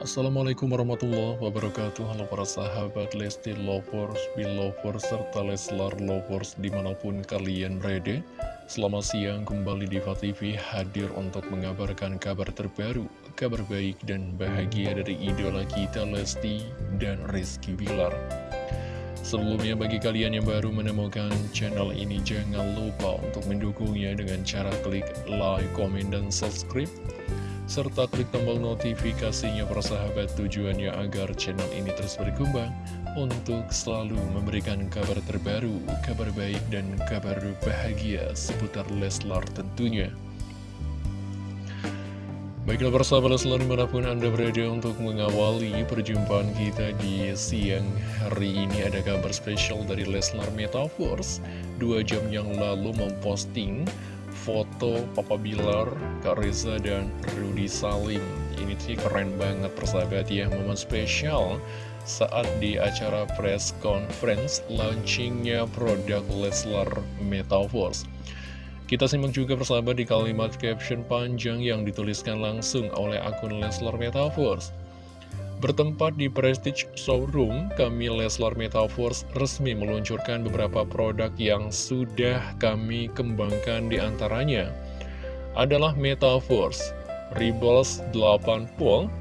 Assalamualaikum warahmatullahi wabarakatuh. Halo para sahabat Lesti Lovers, Belovers, serta Leslar Lovers di mana pun kalian berada. Selamat siang kembali di TV hadir untuk mengabarkan kabar terbaru Kabar baik dan bahagia dari idola kita Lesti dan Rizky Bilar. Sebelumnya bagi kalian yang baru menemukan channel ini jangan lupa untuk mendukungnya dengan cara klik like, komen, dan subscribe serta klik tombol notifikasinya persahabat tujuannya agar channel ini terus berkembang untuk selalu memberikan kabar terbaru, kabar baik dan kabar bahagia seputar Leslar tentunya. Baiklah persahabat Leslar di mana pun Anda berada untuk mengawali perjumpaan kita di siang hari ini ada kabar spesial dari Leslar Metaverse Dua jam yang lalu memposting foto Papa Bilar, Kak Reza, dan Rudy Salim. Ini sih keren banget persahabat ya, momen spesial saat di acara press conference launchingnya produk Leslar Metaverse. Kita simak juga persahabat di kalimat caption panjang yang dituliskan langsung oleh akun Leslar Metaverse Bertempat di Prestige Showroom, kami Leslar Metaverse resmi meluncurkan beberapa produk yang sudah kami kembangkan di antaranya adalah Metaverse, Rebels 8 Pool,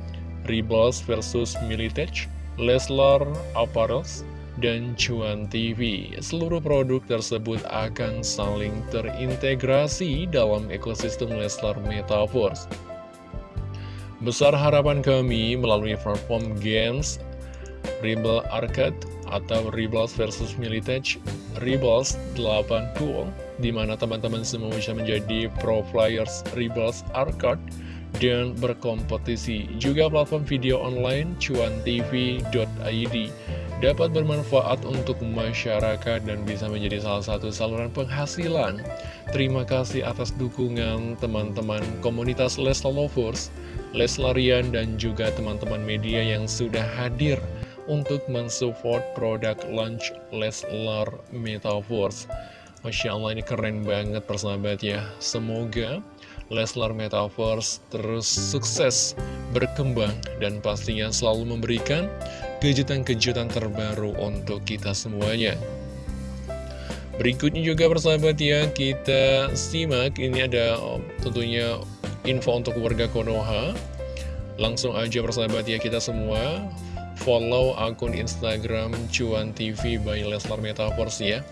Rebels versus Militech, Leslar Apparels, dan Cuan TV. Seluruh produk tersebut akan saling terintegrasi dalam ekosistem Leslar Metaverse. Besar harapan kami melalui platform games Rebel Arcade atau Rebels versus Militech Rebels 8 Pool Di mana teman-teman semua bisa menjadi pro players Rebels Arcade dan berkompetisi Juga platform video online cuantv.id dapat bermanfaat untuk masyarakat dan bisa menjadi salah satu saluran penghasilan. Terima kasih atas dukungan teman-teman komunitas Leslar Lovers, Leslarian, dan juga teman-teman media yang sudah hadir untuk mensupport produk launch Leslar Metaverse. Masya Allah ini keren banget persahabat ya. Semoga Leslar Metaverse terus sukses berkembang dan pastinya selalu memberikan kejutan-kejutan terbaru untuk kita semuanya. Berikutnya juga persahabat ya, kita simak, ini ada oh, tentunya info untuk warga Konoha. Langsung aja persahabat ya, kita semua follow akun Instagram Cuan TV by Leslar Metaverse ya.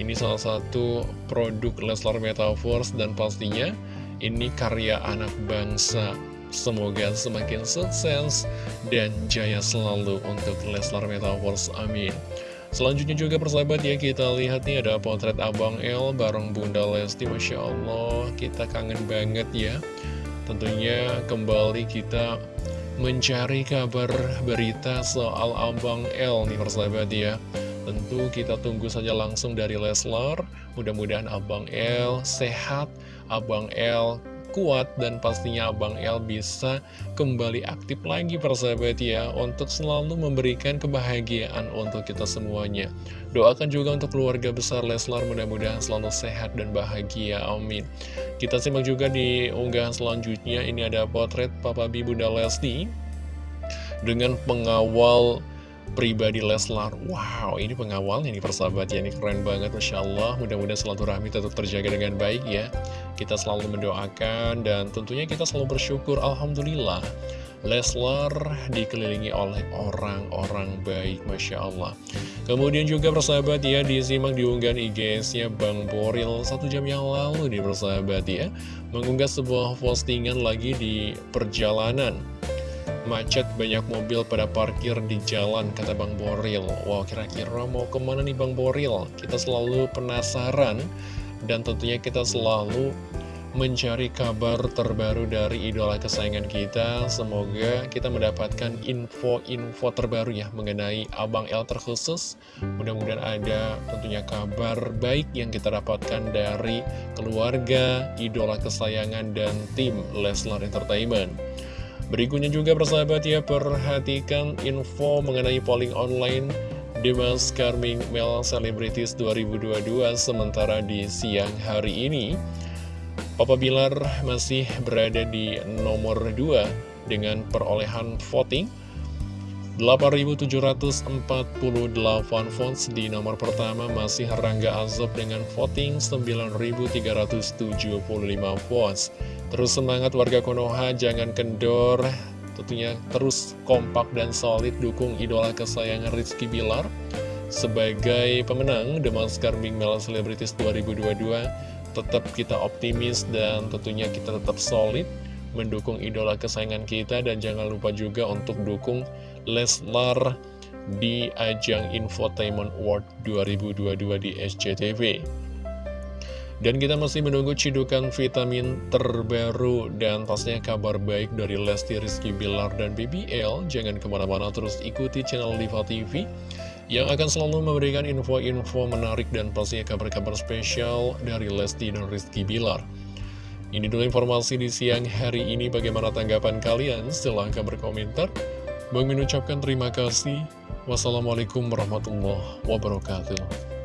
Ini salah satu produk Leslar Metaverse dan pastinya ini karya anak bangsa Semoga semakin sukses dan jaya selalu untuk Leslar Metaverse. Amin. Selanjutnya juga persahabat ya kita lihat nih ada potret Abang L bareng Bunda Lesti Masya Allah. Kita kangen banget ya. Tentunya kembali kita mencari kabar berita soal Abang L nih persahabat ya. Tentu kita tunggu saja langsung dari Leslar. Mudah-mudahan Abang L sehat. Abang L kuat dan pastinya Abang El bisa kembali aktif lagi persahabat ya untuk selalu memberikan kebahagiaan untuk kita semuanya. Doakan juga untuk keluarga besar Leslar mudah-mudahan selalu sehat dan bahagia, amin. Kita simak juga di unggahan selanjutnya, ini ada potret Papa B Bunda Lesti dengan pengawal pribadi Leslar Wow, ini pengawalnya nih persahabat ya Ini keren banget, Masya Allah Mudah-mudahan selalu rahmi tetap terjaga dengan baik ya Kita selalu mendoakan Dan tentunya kita selalu bersyukur Alhamdulillah. Leslar dikelilingi oleh orang-orang baik Masya Allah. Kemudian juga persahabat ya Disimak diunggahan IG-nya Bang Boril. Satu jam yang lalu nih persahabat ya Mengunggah sebuah postingan lagi di perjalanan. Macet banyak mobil pada parkir di jalan, kata Bang Boril. Wow, kira-kira mau ke mana nih Bang Boril? Kita selalu penasaran, dan tentunya kita selalu mencari kabar terbaru dari idola kesayangan kita. Semoga kita mendapatkan info-info terbaru ya mengenai Abang L terkhusus. Mudah-mudahan ada tentunya kabar baik yang kita dapatkan dari keluarga, idola kesayangan, dan tim Leslar Entertainment. Berikutnya juga persahabat ya, perhatikan info mengenai polling online Demas Carming Mel Celebrities 2022 sementara di siang hari ini. Papa Bilar masih berada di nomor 2 dengan perolehan voting 8.748 votes di nomor pertama masih Rangga Azob dengan voting 9.375 votes. Terus semangat warga Konoha, jangan kendor, tentunya terus kompak dan solid dukung idola kesayangan Rizky Bilar. Sebagai pemenang The Maskar Big Celebrities 2022, tetap kita optimis dan tentunya kita tetap solid mendukung idola kesayangan kita dan jangan lupa juga untuk dukung Leslar di ajang Infotainment Award 2022 di SCTV. Dan kita masih menunggu cidukan vitamin terbaru dan pastinya kabar baik dari Lesti Rizky Bilar dan BBL. Jangan ke mana-mana terus ikuti channel Diva TV yang akan selalu memberikan info-info menarik dan pastinya kabar-kabar spesial dari Lesti dan Rizky Bilar. Ini dulu informasi di siang hari ini. Bagaimana tanggapan kalian? Silahkan berkomentar. Bang mengucapkan terima kasih. Wassalamualaikum warahmatullahi wabarakatuh.